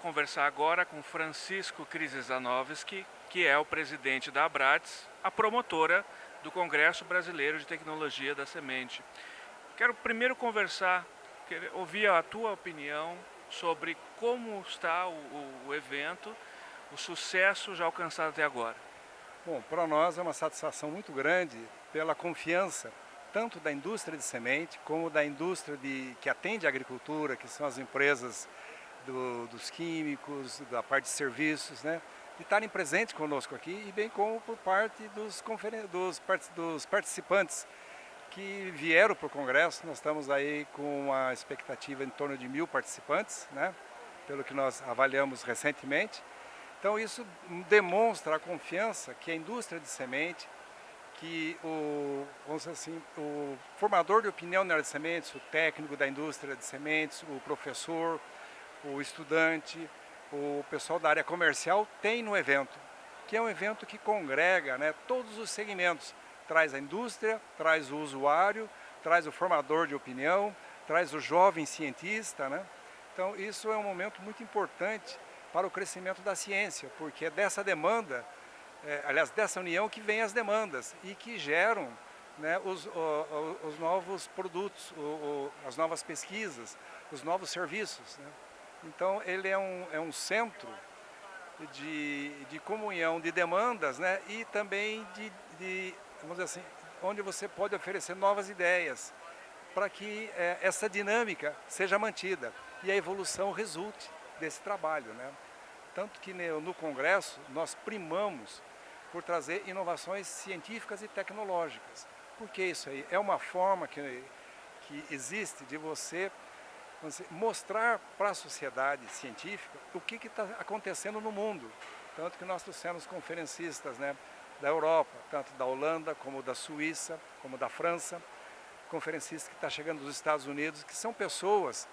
conversar agora com Francisco Krzyzanowski, que é o presidente da Abrats, a promotora do Congresso Brasileiro de Tecnologia da Semente. Quero primeiro conversar, ouvir a tua opinião sobre como está o, o evento, o sucesso já alcançado até agora. Bom, para nós é uma satisfação muito grande pela confiança tanto da indústria de semente como da indústria de, que atende a agricultura, que são as empresas do, dos químicos, da parte de serviços, né? de estarem presentes conosco aqui e bem como por parte dos, dos, dos participantes que vieram para o Congresso. Nós estamos aí com uma expectativa em torno de mil participantes, né? pelo que nós avaliamos recentemente. Então isso demonstra a confiança que a indústria de semente, que o, vamos assim, o formador de opinião na área de sementes, o técnico da indústria de sementes, o professor, o estudante, o pessoal da área comercial tem no evento, que é um evento que congrega né, todos os segmentos, traz a indústria, traz o usuário, traz o formador de opinião, traz o jovem cientista, né? Então isso é um momento muito importante para o crescimento da ciência, porque é dessa demanda, é, aliás, dessa união que vem as demandas e que geram né, os, o, os, novos produtos, o, o, as novas pesquisas, os novos serviços. Né? Então ele é um, é um centro de, de comunhão de demandas né, e também de, de, vamos dizer assim, onde você pode oferecer novas ideias para que é, essa dinâmica seja mantida e a evolução resulte desse trabalho. Né? Tanto que no Congresso nós primamos por trazer inovações científicas e tecnológicas. Por que isso aí? É uma forma que, que existe de você, você mostrar para a sociedade científica o que está acontecendo no mundo. Tanto que nós trouxemos conferencistas né, da Europa, tanto da Holanda, como da Suíça, como da França, conferencistas que estão tá chegando dos Estados Unidos, que são pessoas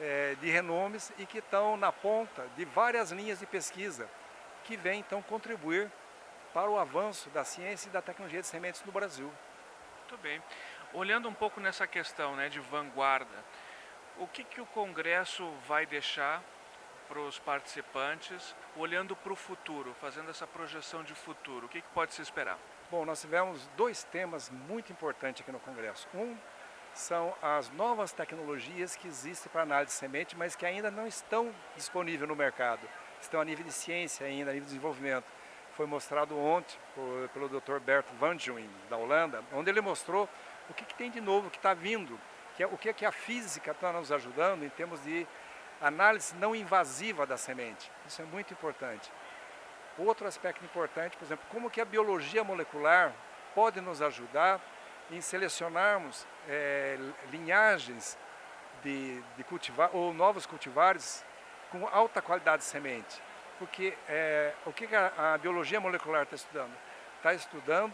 é, de renomes e que estão na ponta de várias linhas de pesquisa que vêm então contribuir para o avanço da ciência e da tecnologia de sementes no Brasil. Muito bem. Olhando um pouco nessa questão né, de vanguarda, o que, que o Congresso vai deixar para os participantes, olhando para o futuro, fazendo essa projeção de futuro? O que, que pode se esperar? Bom, nós tivemos dois temas muito importantes aqui no Congresso. Um são as novas tecnologias que existem para análise de semente, mas que ainda não estão disponíveis no mercado. Estão a nível de ciência ainda, a nível de desenvolvimento. Foi mostrado ontem por, pelo Dr. Bert van da Holanda, onde ele mostrou o que, que tem de novo, que está vindo, que é, o que, é que a física está nos ajudando em termos de análise não invasiva da semente. Isso é muito importante. Outro aspecto importante, por exemplo, como que a biologia molecular pode nos ajudar em selecionarmos é, linhagens de, de cultivar ou novos cultivares com alta qualidade de semente. Porque é, o que a, a, biologia molecular está estudando? Está estudando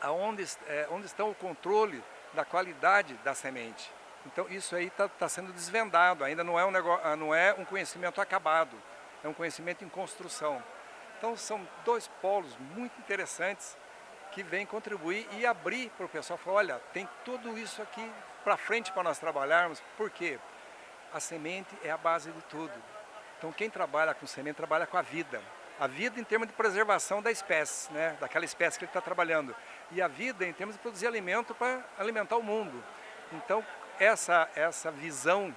aonde, é, onde está o controle da qualidade da semente. Então isso aí está tá sendo desvendado, ainda não é, um negócio, não é um conhecimento acabado, é um conhecimento em construção. Então são dois polos muito interessantes que vem contribuir e abrir para o pessoal, falar, olha, tem tudo isso aqui para frente para nós trabalharmos, por quê? A semente é a base de tudo. Então quem trabalha com semente trabalha com a vida. A vida em termos de preservação da espécie, né? daquela espécie que ele está trabalhando. E a vida em termos de produzir alimento para alimentar o mundo. Então essa, essa visão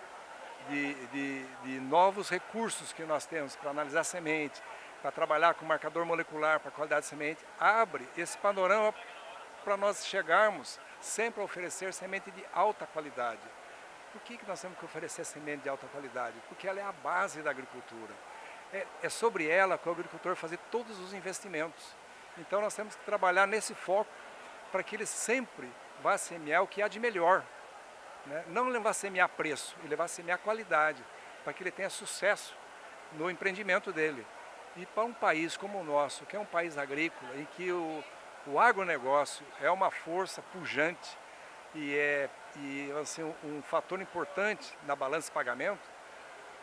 de, de, de novos recursos que nós temos para analisar semente, para trabalhar com marcador molecular para qualidade de semente, abre esse panorama para nós chegarmos sempre a oferecer semente de alta qualidade. Por que, que nós temos que oferecer semente de alta qualidade? Porque ela é a base da agricultura. É, é sobre ela que o agricultor fazer todos os investimentos. Então nós temos que trabalhar nesse foco para que ele sempre vá semear o que há de melhor. Né? Não levar semear preço, ele vai semear qualidade, para que ele tenha sucesso no empreendimento dele. E para um país como o nosso, que é um país agrícola, em que o, o agronegócio é uma força pujante e é e, assim, um, um fator importante na balança de pagamento,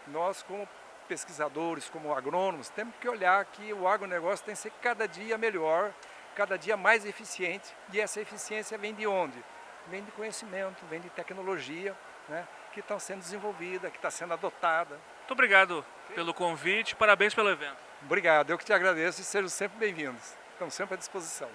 nós como pesquisadores, como agrônomos, temos que olhar que o agronegócio tem que ser cada dia melhor, cada dia mais eficiente, e essa eficiência vem de onde? Vem de conhecimento, vem de tecnologia, né, que está sendo desenvolvida, que está sendo adotada. Muito obrigado pelo convite, parabéns pelo evento. Obrigado, eu que te agradeço e sejam sempre bem-vindos. Estamos sempre à disposição.